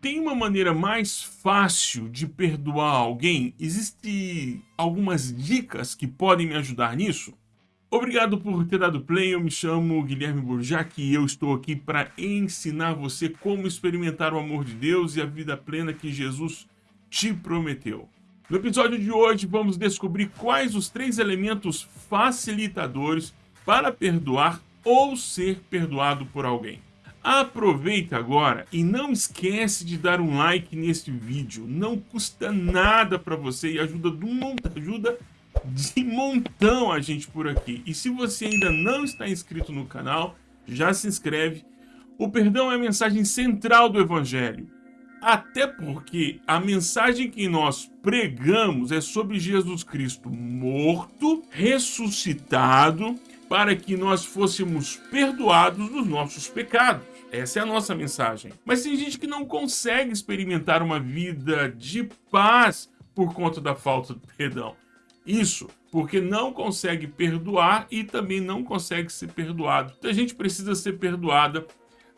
Tem uma maneira mais fácil de perdoar alguém? Existem algumas dicas que podem me ajudar nisso? Obrigado por ter dado play, eu me chamo Guilherme Burjac e eu estou aqui para ensinar você como experimentar o amor de Deus e a vida plena que Jesus te prometeu. No episódio de hoje vamos descobrir quais os três elementos facilitadores para perdoar ou ser perdoado por alguém. Aproveita agora e não esquece de dar um like neste vídeo. Não custa nada para você e ajuda, ajuda de montão a gente por aqui. E se você ainda não está inscrito no canal, já se inscreve. O perdão é a mensagem central do Evangelho. Até porque a mensagem que nós pregamos é sobre Jesus Cristo morto, ressuscitado, para que nós fôssemos perdoados dos nossos pecados. Essa é a nossa mensagem. Mas tem gente que não consegue experimentar uma vida de paz por conta da falta de perdão. Isso porque não consegue perdoar e também não consegue ser perdoado. Então a gente precisa ser perdoada,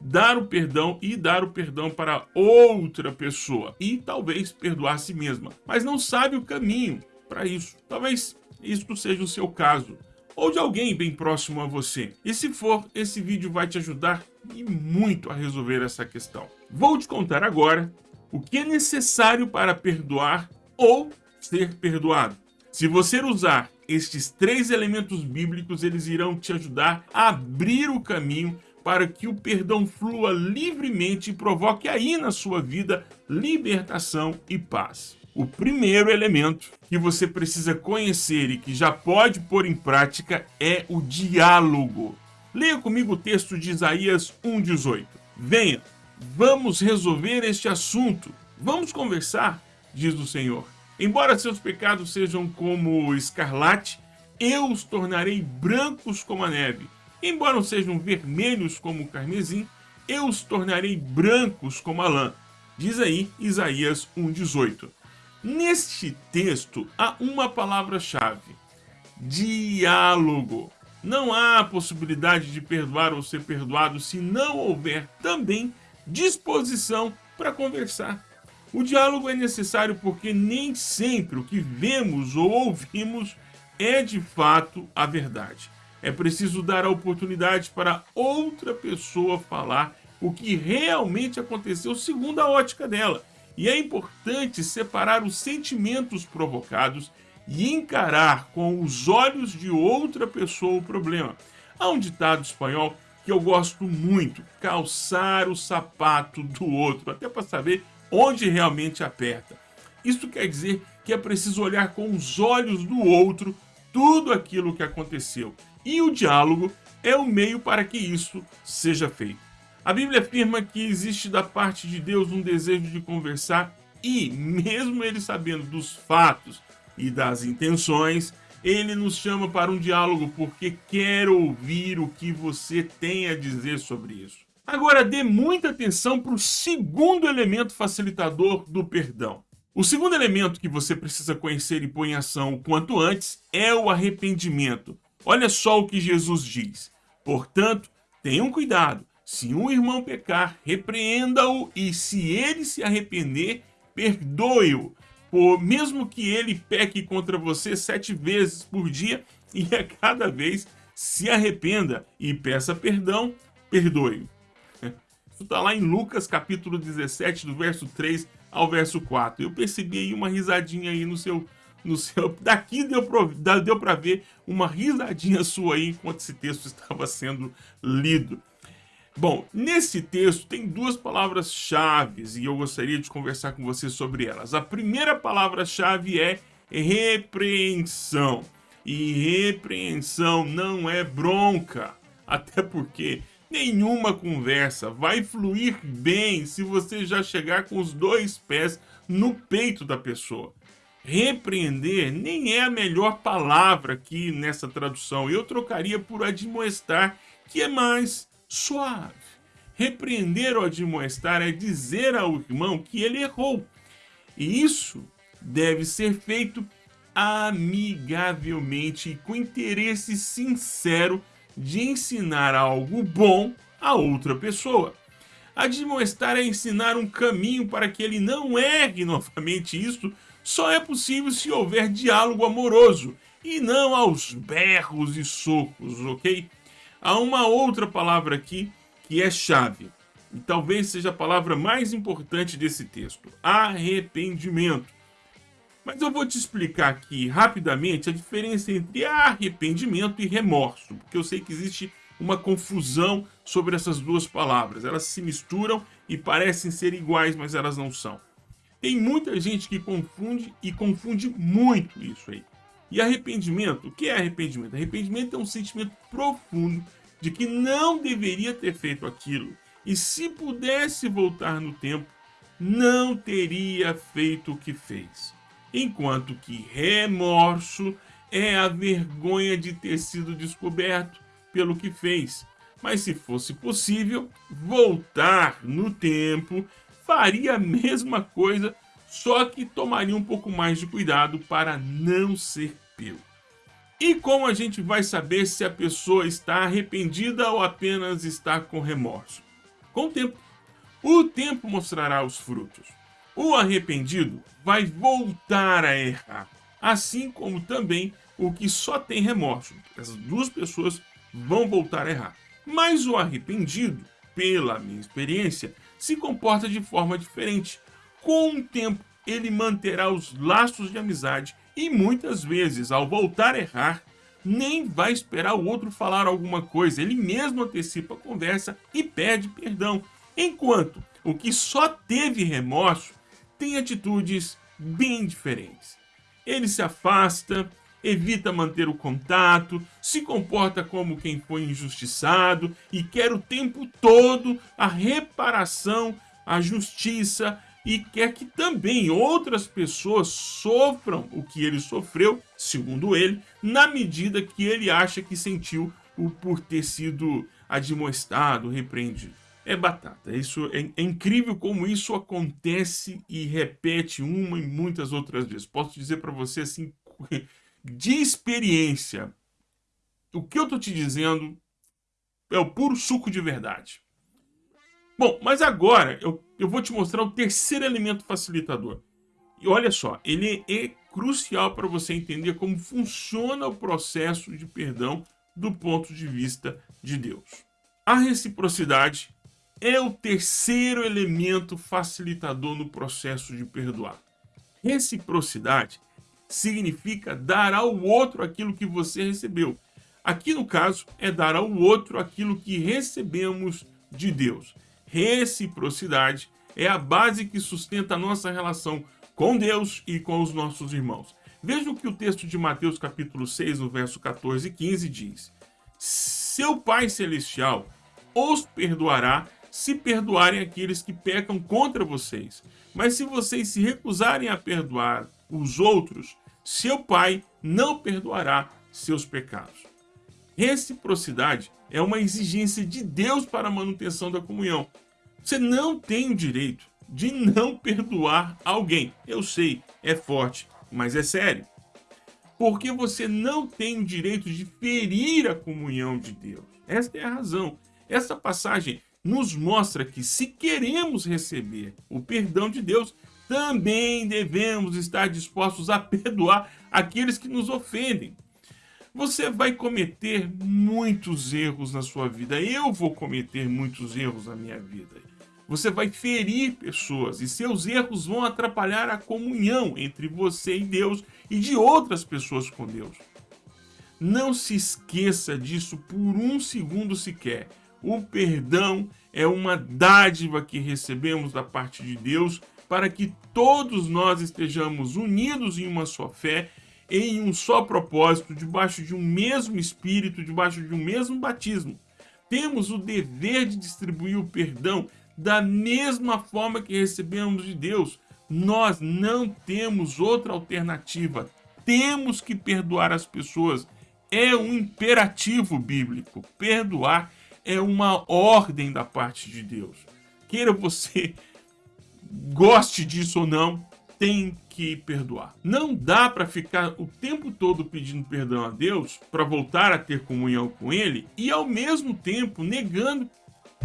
dar o perdão e dar o perdão para outra pessoa. E talvez perdoar a si mesma. Mas não sabe o caminho para isso. Talvez isso seja o seu caso ou de alguém bem próximo a você. E se for, esse vídeo vai te ajudar e muito a resolver essa questão. Vou te contar agora o que é necessário para perdoar ou ser perdoado. Se você usar estes três elementos bíblicos, eles irão te ajudar a abrir o caminho para que o perdão flua livremente e provoque aí na sua vida libertação e paz. O primeiro elemento que você precisa conhecer e que já pode pôr em prática é o diálogo. Leia comigo o texto de Isaías 1,18. Venha, vamos resolver este assunto. Vamos conversar, diz o Senhor. Embora seus pecados sejam como escarlate, eu os tornarei brancos como a neve. Embora sejam vermelhos como o carmesim, eu os tornarei brancos como a lã. Diz aí Isaías 1,18. Neste texto há uma palavra-chave: diálogo. Não há possibilidade de perdoar ou ser perdoado se não houver também disposição para conversar. O diálogo é necessário porque nem sempre o que vemos ou ouvimos é de fato a verdade. É preciso dar a oportunidade para outra pessoa falar o que realmente aconteceu segundo a ótica dela e é importante separar os sentimentos provocados e encarar com os olhos de outra pessoa o problema. Há um ditado espanhol que eu gosto muito, calçar o sapato do outro, até para saber onde realmente aperta. Isso quer dizer que é preciso olhar com os olhos do outro tudo aquilo que aconteceu. E o diálogo é o meio para que isso seja feito. A Bíblia afirma que existe da parte de Deus um desejo de conversar e, mesmo ele sabendo dos fatos e das intenções, ele nos chama para um diálogo porque quer ouvir o que você tem a dizer sobre isso. Agora, dê muita atenção para o segundo elemento facilitador do perdão. O segundo elemento que você precisa conhecer e pôr em ação o quanto antes é o arrependimento. Olha só o que Jesus diz. Portanto, tenham cuidado se um irmão pecar, repreenda-o e se ele se arrepender, perdoe-o. Por mesmo que ele peque contra você sete vezes por dia e a cada vez se arrependa e peça perdão, perdoe-o. Isso está lá em Lucas capítulo 17, do verso 3 ao verso 4. Eu percebi aí uma risadinha aí no seu... No seu... Daqui deu para deu ver uma risadinha sua aí enquanto esse texto estava sendo lido. Bom, nesse texto tem duas palavras-chave e eu gostaria de conversar com você sobre elas. A primeira palavra-chave é repreensão. E repreensão não é bronca, até porque nenhuma conversa vai fluir bem se você já chegar com os dois pés no peito da pessoa. Repreender nem é a melhor palavra aqui nessa tradução. Eu trocaria por admoestar, que é mais suave. Repreender ou admoestar é dizer ao irmão que ele errou. E isso deve ser feito amigavelmente e com interesse sincero de ensinar algo bom a outra pessoa. Admoestar é ensinar um caminho para que ele não erre novamente. Isso só é possível se houver diálogo amoroso e não aos berros e socos, ok? Há uma outra palavra aqui que é chave, e talvez seja a palavra mais importante desse texto: arrependimento. Mas eu vou te explicar aqui rapidamente a diferença entre arrependimento e remorso, porque eu sei que existe uma confusão sobre essas duas palavras. Elas se misturam e parecem ser iguais, mas elas não são. Tem muita gente que confunde e confunde muito isso aí. E arrependimento, o que é arrependimento? Arrependimento é um sentimento profundo de que não deveria ter feito aquilo. E se pudesse voltar no tempo, não teria feito o que fez. Enquanto que remorso é a vergonha de ter sido descoberto pelo que fez. Mas se fosse possível voltar no tempo, faria a mesma coisa só que tomaria um pouco mais de cuidado para não ser E como a gente vai saber se a pessoa está arrependida ou apenas está com remorso? Com o tempo. O tempo mostrará os frutos. O arrependido vai voltar a errar, assim como também o que só tem remorso. Essas duas pessoas vão voltar a errar. Mas o arrependido, pela minha experiência, se comporta de forma diferente. Com o tempo, ele manterá os laços de amizade e muitas vezes, ao voltar a errar, nem vai esperar o outro falar alguma coisa, ele mesmo antecipa a conversa e pede perdão. Enquanto o que só teve remorso tem atitudes bem diferentes. Ele se afasta, evita manter o contato, se comporta como quem foi injustiçado e quer o tempo todo a reparação, a justiça e quer que também outras pessoas sofram o que ele sofreu, segundo ele, na medida que ele acha que sentiu o por ter sido admoestado, repreendido. É batata. Isso é, é, incrível como isso acontece e repete uma e muitas outras vezes. Posso dizer para você assim, de experiência, o que eu tô te dizendo é o puro suco de verdade. Bom, mas agora eu, eu vou te mostrar o terceiro elemento facilitador. E olha só, ele é crucial para você entender como funciona o processo de perdão do ponto de vista de Deus. A reciprocidade é o terceiro elemento facilitador no processo de perdoar. Reciprocidade significa dar ao outro aquilo que você recebeu. Aqui no caso é dar ao outro aquilo que recebemos de Deus. Reciprocidade é a base que sustenta a nossa relação com Deus e com os nossos irmãos. Veja o que o texto de Mateus capítulo 6, no verso 14 e 15 diz. Seu Pai Celestial os perdoará se perdoarem aqueles que pecam contra vocês. Mas se vocês se recusarem a perdoar os outros, seu Pai não perdoará seus pecados. Reciprocidade é uma exigência de Deus para a manutenção da comunhão. Você não tem o direito de não perdoar alguém. Eu sei, é forte, mas é sério. Porque você não tem o direito de ferir a comunhão de Deus. Esta é a razão. Essa passagem nos mostra que se queremos receber o perdão de Deus, também devemos estar dispostos a perdoar aqueles que nos ofendem. Você vai cometer muitos erros na sua vida. Eu vou cometer muitos erros na minha vida. Você vai ferir pessoas e seus erros vão atrapalhar a comunhão entre você e Deus e de outras pessoas com Deus. Não se esqueça disso por um segundo sequer. O perdão é uma dádiva que recebemos da parte de Deus para que todos nós estejamos unidos em uma só fé em um só propósito, debaixo de um mesmo espírito, debaixo de um mesmo batismo. Temos o dever de distribuir o perdão da mesma forma que recebemos de Deus. Nós não temos outra alternativa. Temos que perdoar as pessoas. É um imperativo bíblico. Perdoar é uma ordem da parte de Deus. Queira você goste disso ou não, tem que perdoar. Não dá para ficar o tempo todo pedindo perdão a Deus para voltar a ter comunhão com Ele e ao mesmo tempo negando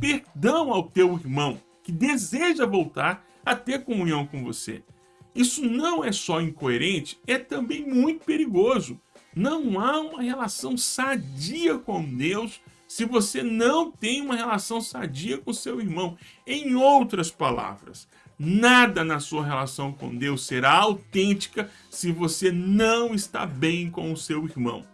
perdão ao teu irmão que deseja voltar a ter comunhão com você. Isso não é só incoerente, é também muito perigoso. Não há uma relação sadia com Deus se você não tem uma relação sadia com seu irmão. Em outras palavras, nada na sua relação com Deus será autêntica se você não está bem com o seu irmão.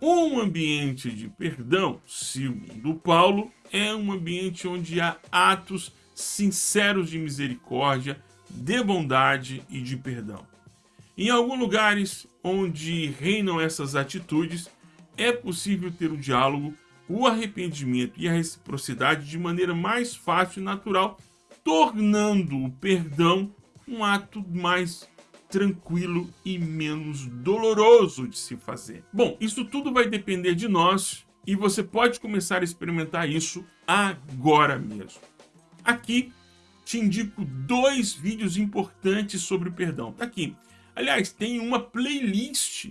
Um ambiente de perdão, segundo Paulo, é um ambiente onde há atos sinceros de misericórdia, de bondade e de perdão. Em alguns lugares onde reinam essas atitudes, é possível ter o diálogo, o arrependimento e a reciprocidade de maneira mais fácil e natural, tornando o perdão um ato mais tranquilo e menos doloroso de se fazer. Bom, isso tudo vai depender de nós e você pode começar a experimentar isso agora mesmo. Aqui te indico dois vídeos importantes sobre o perdão. Tá aqui. Aliás, tem uma playlist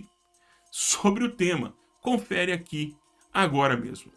sobre o tema. Confere aqui agora mesmo.